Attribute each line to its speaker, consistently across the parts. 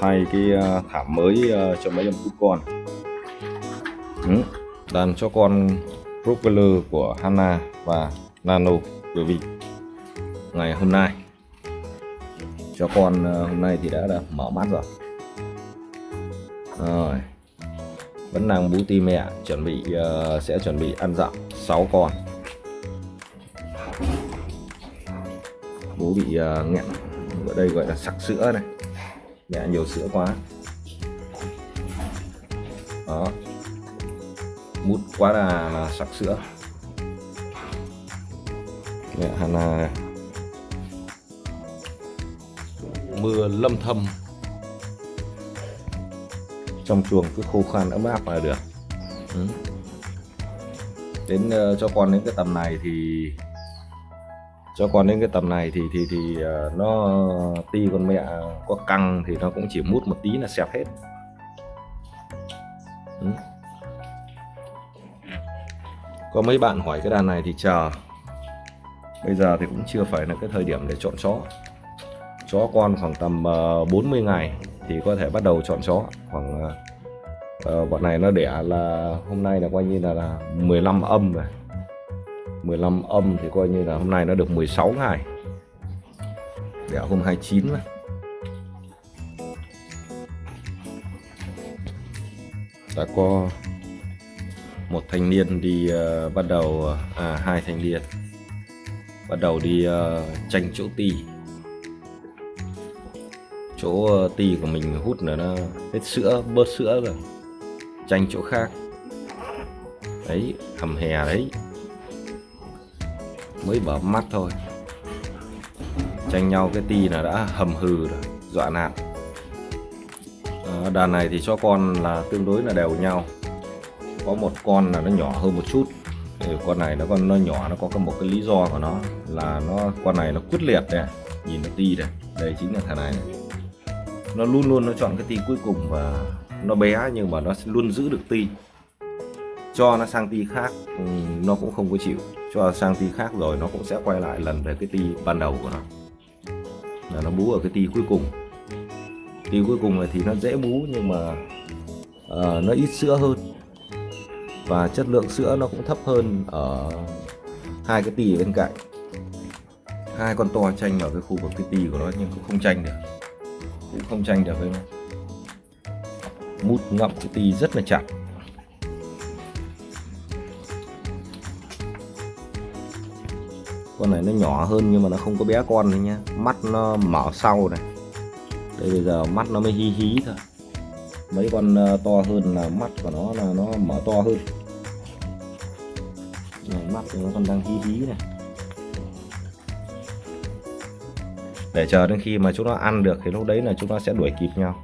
Speaker 1: thay cái ờ, thảm mới ờ, cho mấy em cút con. Ừ. đàn cho con propeller của Hana và Nano quý vị ngày hôm nay cho con ờ, hôm nay thì đã, đã mở mắt rồi. Rồi vẫn đang bú ti mẹ chuẩn bị sẽ chuẩn bị ăn dặm 6 con. Bố bị uh, nghẹn ở đây gọi là sặc sữa này mẹ nhiều sữa quá. Đó. Mút quá là, là sặc sữa. Mẹ hẳn là mưa lâm thâm. Trong chuồng cứ khô khan ấm áp là được. Ừ. đến uh, cho con đến cái tầm này thì cho con đến cái tầm này thì thì thì uh, nó ti con mẹ có căng thì nó cũng chỉ mút một tí là xẹp hết. Ừ. có mấy bạn hỏi cái đàn này thì chờ. Bây giờ thì cũng chưa phải là cái thời điểm để chọn chó. Chó con khoảng tầm ờ, uh, 40 ngày thì có thể bắt đầu chọn chó. Khoảng uh, bọn này nó đẻ là hôm nay là coi như là, là 15 âm rồi. 15 âm thì coi như là hôm nay nó được 16 ngày. Đẻ hôm 29 mà. Đã có một thanh niên đi uh, bắt đầu à hai thanh niên bắt đầu đi uh, tranh chỗ ti. Chỗ uh, ti của mình hút là nó hết sữa bớt sữa rồi tranh chỗ khác. Đấy hầm hè đấy mới bở mắt thôi. Tranh nhau cái ti là đã hầm hừ rồi dọa nạt. À, đàn này thì cho con là tương đối là đều nhau. Có một con là nó nhỏ hơn một chút. Thì con này nó con nó nhỏ nó có một cái lý do của nó là nó con này nó quyết liệt này nhìn nó ti đây. Đây chính là thằng này, này. Nó luôn luôn nó chọn cái ti cuối cùng và nó bé nhưng mà nó luôn giữ được ti. Cho nó sang ti khác ừ, nó cũng không có chịu cho sang ti khác rồi nó cũng sẽ quay lại lần về cái ti ban đầu của nó. Là nó bú ở cái ti cuối cùng. Ti cuối cùng này thì nó dễ bú nhưng mà uh, nó ít sữa hơn. Và chất lượng sữa nó cũng thấp hơn ở hai cái tì bên cạnh. Hai con to tranh ở cái khu vực cái tì của nó nhưng cũng không tranh được. Cũng không tranh được với nó. Mút ngậm cái tì rất là chặt. Con này nó nhỏ hơn nhưng mà nó không có bé con đấy nhá. Mắt nó mở sau này. Đây bây giờ mắt nó mới hí hí thôi. Mấy con ờ, to hơn là mắt của nó là nó mở to hơn. Này, mắt thì nó còn đang hí hí này. Để chờ đến khi mà chúng nó ăn được thì lúc đấy là chúng nó sẽ đuổi kịp nhau.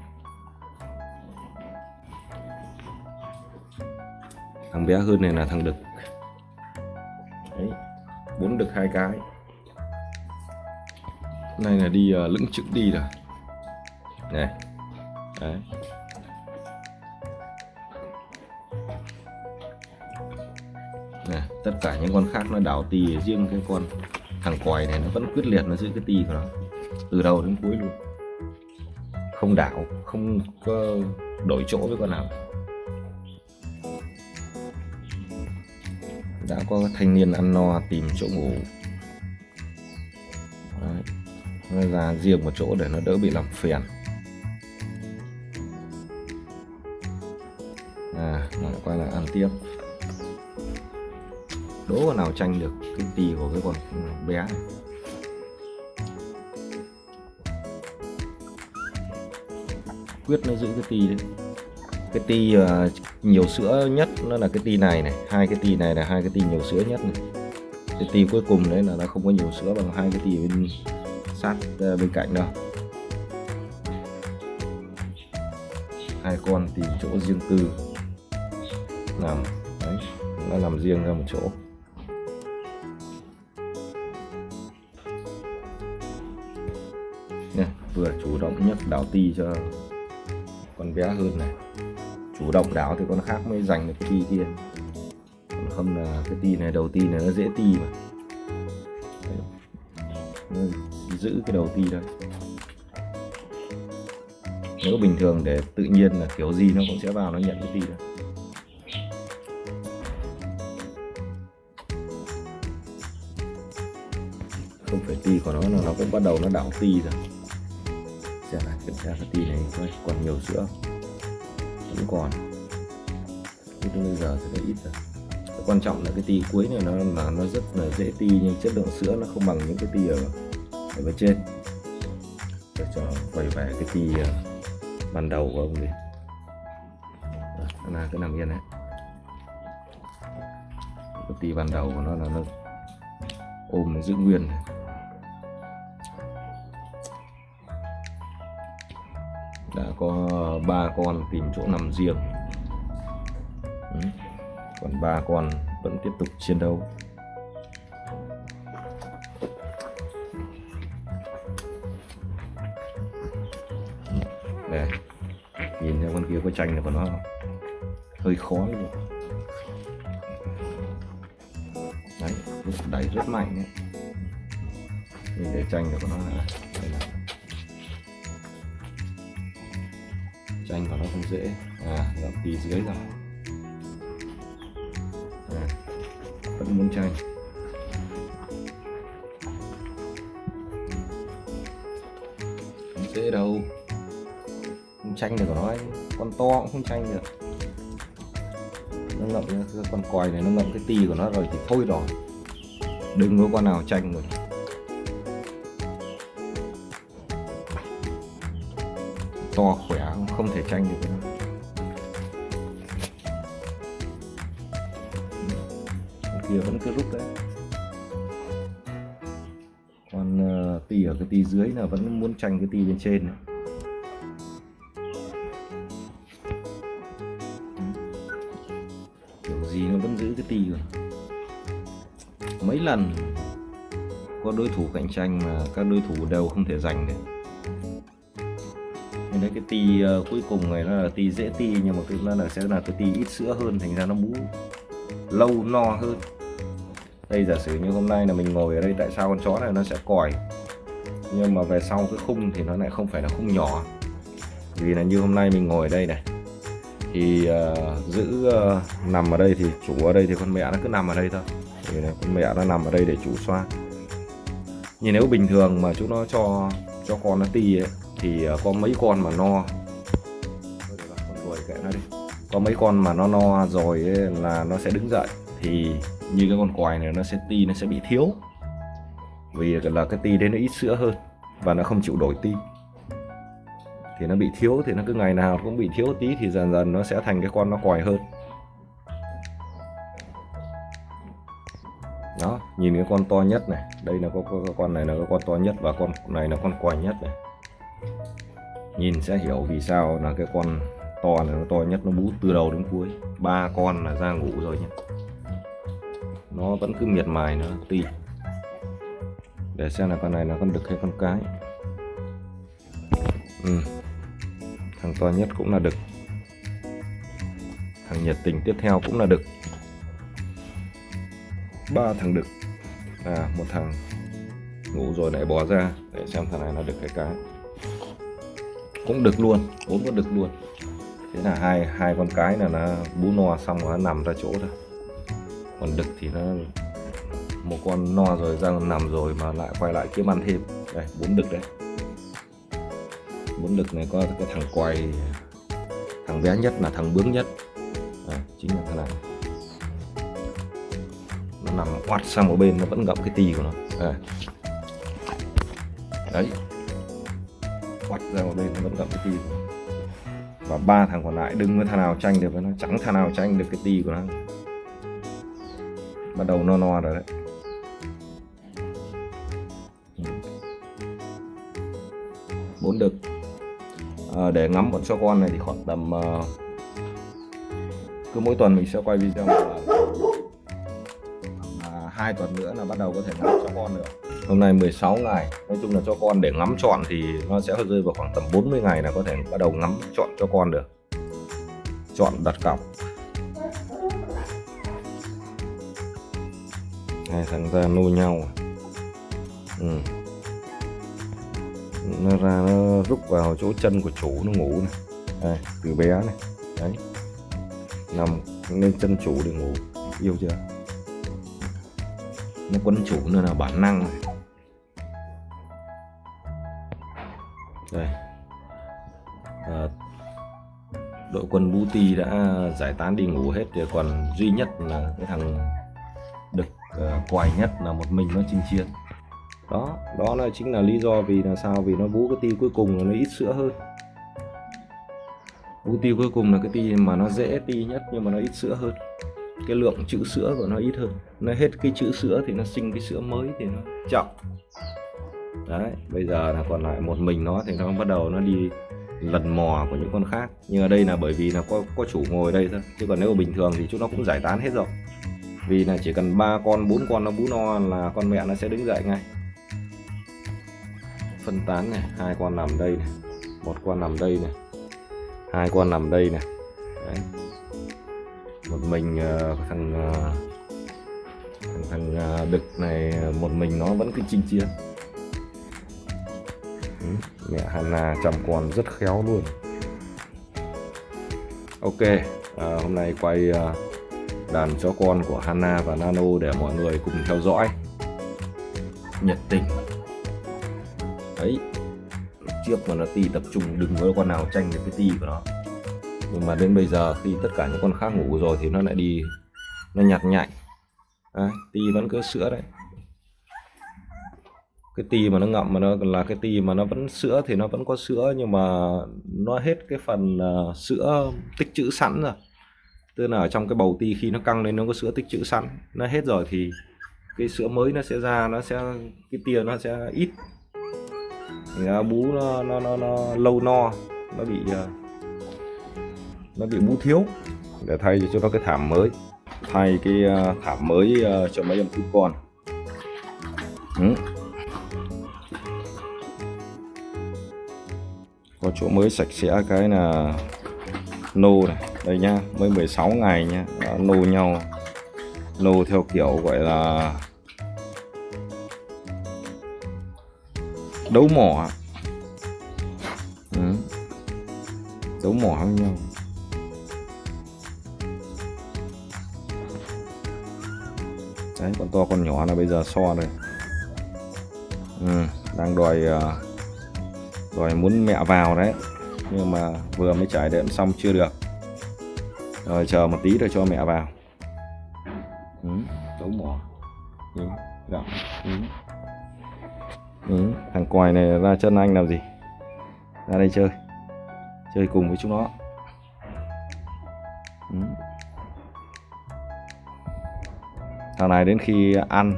Speaker 1: Thằng bé hơn này là thằng đực bốn được hai cái. Này là đi uh, lững chững đi rồi. Này đấy. Này, tất cả những con khác nó đảo tì riêng cái con thằng còi này nó vẫn quyết liệt nó giữ cái tì của nó. Từ đầu đến cuối luôn. Không đảo không có đổi chỗ với con nào. Đã có thanh niên ăn no, tìm chỗ ngủ Đấy. nó ra riêng một chỗ để nó đỡ bị làm phiền à lại quay lại ăn tiếp đố con nào tranh được cái tì của cái con bé này. quyết nó giữ cái tì đấy cái ti uh, nhiều sữa nhất nó là cái ti này này hai cái ti này là hai cái ti nhiều sữa nhất này. Cái ti cuối cùng đấy là nó không có nhiều sữa bằng hai cái ti bên sát uh, bên cạnh đâu. Hai con tìm chỗ riêng tư. Làm đấy nó làm riêng ra một chỗ. Nè, vừa chủ động nhất đảo ti cho con bé hơn này chủ động đáo thì con khác mới giành được cái ti kia. Còn không là cái ti này, đầu ti này nó dễ ti mà. Nó giữ cái đầu ti thôi. nếu bình thường để tự nhiên là kiểu gì nó cũng sẽ vào, nó nhận cái ti đó. Không phải ti của nó là nó cũng bắt đầu nó đảo ti rồi. Xem lại kiểm tra cái ti này coi còn nhiều sữa cũng còn. Nhưng bây giờ thì nó ít rồi cái quan trọng là cái ti cuối này nó là nó rất là dễ ti, nhưng chất lượng sữa nó không bằng những cái ti ở ở bên trên. Để cho quay về cái ti ờ, ban đầu của ông đi. Là cứ nằm yên đấy. Cái ti ban đầu của nó là nó ôm nó giữ nguyên này. Đã có ba con tìm chỗ nằm riêng Ừ. còn ba con vẫn tiếp tục chiến đấu đây nhìn theo con kia có tranh này của nó không? hơi khó luôn đấy, đẩy rất mạnh đấy nhìn để tranh được của nó này. Tranh vào nó không dễ. À gặm tí dưới rồi. À, vẫn muốn tranh không dễ đâu. Không tranh được của nó ấy. con to cũng không tranh được. Nó ngậm cái con còi này nó ngậm cái tì của nó rồi thì thôi rồi. Đừng có con nào tranh rồi to khỏe không tranh được nữa. nó kia vẫn cứ rút đấy còn uh, ờ, tì ở cái tì dưới là vẫn muốn tranh cái tì bên trên này. kiểu gì nó vẫn giữ cái tì rồi mấy lần có đối thủ cạnh tranh mà các đối thủ đều không thể giành được thì đấy cái ti uh, cuối cùng này nó là ti dễ ti nhưng mà thực ra là sẽ là cái ti ít sữa hơn thành ra nó bú lâu no hơn. Đây giả sử như hôm nay là mình ngồi ở đây tại sao con chó này nó sẽ còi? Nhưng mà về sau cái khung thì nó lại không phải là khung nhỏ. Vì là như hôm nay mình ngồi ở đây này thì uh, giữ uh, nằm ở đây thì chủ ở đây thì con mẹ nó cứ nằm ở đây thôi. Thì là con mẹ nó nằm ở đây để chủ xoa. Nhưng nếu bình thường mà chúng nó cho cho con nó ti ấy thì ờ, có mấy con mà no. Con kệ nó đi có mấy con mà nó no rồi ấy, là nó sẽ đứng dậy. Thì như cái con quài này nó sẽ ti nó sẽ bị thiếu. Vì là cái ti đấy nó ít sữa hơn và nó không chịu đổi ti. Thì nó bị thiếu thì nó cứ ngày nào cũng bị thiếu tí thì dần dần nó sẽ thành cái con nó quài hơn. Đó nhìn cái con to nhất này. Đây là có, con này là con to nhất và con này là con quài nhất này nhìn sẽ hiểu vì sao là cái con to này nó to nhất, nó bú từ đầu đến cuối. Ba con là ra ngủ rồi nhé. Nó vẫn cứ miệt mài nữa ti để xem là con này là con đực hay con cái. Ừ. thằng to nhất cũng là đực thằng nhiệt tình tiếp theo cũng là đực ba thằng đực à một thằng ngủ rồi lại bò ra. Để xem thằng này là đực hay cái cũng đực luôn bốn con đực luôn. Thế là hai hai con cái là nó bú no xong nó nằm ra chỗ thôi. Còn đực thì nó một con no rồi ra nằm rồi mà lại quay lại kiếm ăn thêm. Đây bốn đực đấy bốn đực này có cái thằng quay thằng bé nhất là thằng bướng nhất. À, chính là thằng này. Nó nằm oắt sang một bên nó vẫn gặm cái tì của nó. À. đấy quạch ra một bên nó vẫn gặm cái tì của nó và ba thằng còn lại đừng có thằng nào tranh được với nó chẳng thằng nào tranh được cái tì của nó. Bắt đầu no no rồi đấy. Bốn đực. À, để ngắm bọn chó con này thì khoảng tầm uh, cứ mỗi tuần mình sẽ quay video ờ, một lần hai tuần nữa là bắt đầu có thể ngắm cho con được hôm nay 16 ngày. Nói chung là cho con để ngắm chọn thì nó sẽ rơi vào khoảng tầm 40 ngày là có thể bắt đầu ngắm chọn cho con được. Chọn đặt cọc. Hai thằng ra nô nhau. Ừ. nó ra nó rút vào chỗ chân của chủ nó ngủ này. Đây, từ bé này. Đấy. Nằm lên chân chủ để ngủ. Yêu chưa? Nó quấn chủ nữa là bản năng này. Đây. À, đội quân Bú Ti đã giải tán đi ngủ hết thì còn duy nhất là cái thằng đực uh, quài nhất là một mình nó chinh chiến. Đó đó là chính là lý do vì là sao? Vì nó bú cái ti cuối cùng là nó ít sữa hơn. Bú ti cuối cùng là cái ti mà nó dễ ti nhất nhưng mà nó ít sữa hơn. Cái lượng chữ sữa của nó ít hơn. Nó hết cái chữ sữa thì nó sinh cái sữa mới thì nó chậm đấy bây giờ là còn lại một mình nó thì nó bắt đầu nó đi lần mò của những con khác. Nhưng ở đây là bởi vì là có có chủ ngồi đây thôi. Chứ còn nếu bình thường thì chúng nó cũng giải tán hết rồi. Vì là chỉ cần ba con bốn con nó bú no là con mẹ nó sẽ đứng dậy ngay. Phân tán này hai con nằm đây này một con nằm đây này hai con nằm đây này. Đấy. một mình uh, thằng, uh, thằng thằng uh, đực này một mình nó vẫn cứ chinh chiến. Ừ, mẹ Hana chăm con rất khéo luôn. Ok à, hôm nay quay à, đàn chó con của Hana và Nano để mọi người cùng theo dõi. Nhiệt tình. Đấy trước mà nó ti tập trung đừng có con nào tranh được cái ti của nó. Nhưng mà đến bây giờ khi tất cả những con khác ngủ rồi thì nó lại đi nó nhặt nhạnh. À, ti vẫn cứ sữa đấy cái ti mà nó ngậm mà nó là cái ti mà nó vẫn sữa thì nó vẫn có sữa nhưng mà nó hết cái phần uh, sữa tích trữ sẵn rồi. Tức là ở trong cái bầu ti khi nó căng lên nó có sữa tích trữ sẵn. Nó hết rồi thì cái sữa mới nó sẽ ra nó sẽ cái tia nó sẽ ít. Thì bú nó, nó, nó, nó lâu no nó bị ờ, nó bị bú thiếu. Để thay cho nó cái thảm mới. Thay cái ờ, thảm mới cho mấy em thú con. Ừ. có chỗ mới sạch sẽ cái là nô này. Đây nhá mới 16 ngày nhá Đã nô nhau. Nô theo kiểu gọi là đấu mỏ ừ. đấu mỏ với nhau. Đấy con to con nhỏ là bây giờ so đây ừ, đang đòi à, rồi muốn mẹ vào đấy. Nhưng mà vừa mới trải đệm xong chưa được. Rồi chờ một tí rồi cho mẹ vào. Ừ, đấu mỏ. Ừ, gặm ừ. Ừ, thằng quài này ra chân anh làm gì? Ra đây chơi. Chơi cùng với chúng nó. Ừ. thằng này đến khi ăn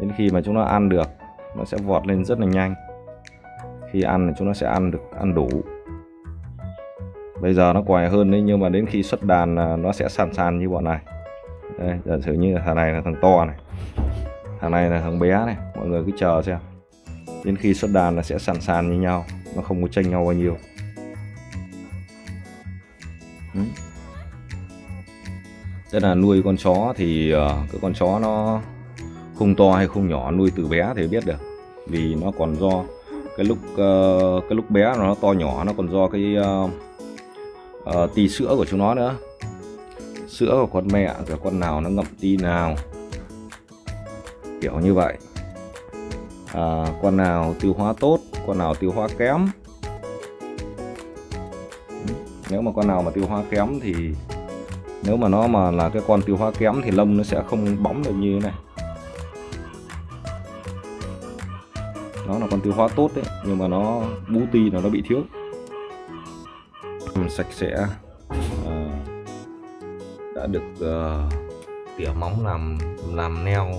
Speaker 1: đến khi mà chúng nó ăn được nó sẽ vọt lên rất là nhanh khi ăn thì chúng nó sẽ ăn được, ăn đủ. Bây giờ nó quài hơn đấy, nhưng mà đến khi xuất đàn nó sẽ sàn sàn như bọn này. Đây, giả sử như thằng này là thằng to này, thằng này là thằng bé này, mọi người cứ chờ xem. Đến khi xuất đàn là sẽ sàn sàn như nhau, nó không có tranh nhau bao nhiêu. Ừ. Tức là nuôi con chó thì ờ, cái con chó nó không to hay không nhỏ nuôi từ bé thì biết được, vì nó còn do cái lúc uh, cái lúc bé nó to nhỏ nó còn do cái uh, uh, tì sữa của chúng nó nữa. Sữa của con mẹ rồi con nào nó ngậm ti nào. Kiểu như vậy. À, con nào tiêu hóa tốt con nào tiêu hóa kém. Nếu mà con nào mà tiêu hóa kém thì nếu mà nó mà là cái con tiêu hóa kém thì lông nó sẽ không bóng được như thế này. Nó là con tiêu hóa tốt đấy nhưng mà nó bú ti là nó bị thiếu. Sạch sẽ à, đã được uh, tỉa móng làm làm neo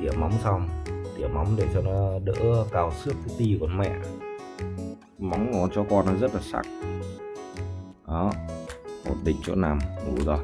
Speaker 1: tỉa móng xong tỉa móng để cho nó đỡ cào xước cái ti của mẹ. Móng của cho con nó rất là sắc đó ổn định chỗ nằm ngủ rồi.